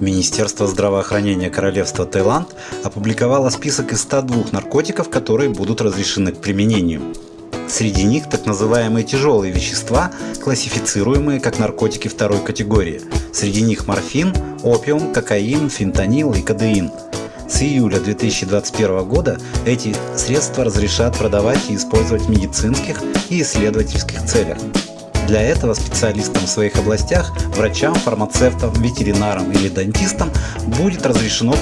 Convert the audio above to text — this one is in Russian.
Министерство здравоохранения Королевства Таиланд опубликовало список из 102 наркотиков, которые будут разрешены к применению. Среди них так называемые тяжелые вещества, классифицируемые как наркотики второй категории. Среди них морфин, опиум, кокаин, фентанил и кадеин. С июля 2021 года эти средства разрешат продавать и использовать в медицинских и исследовательских целях. Для этого специалистам в своих областях, врачам, фармацевтам, ветеринарам или дантистам будет разрешено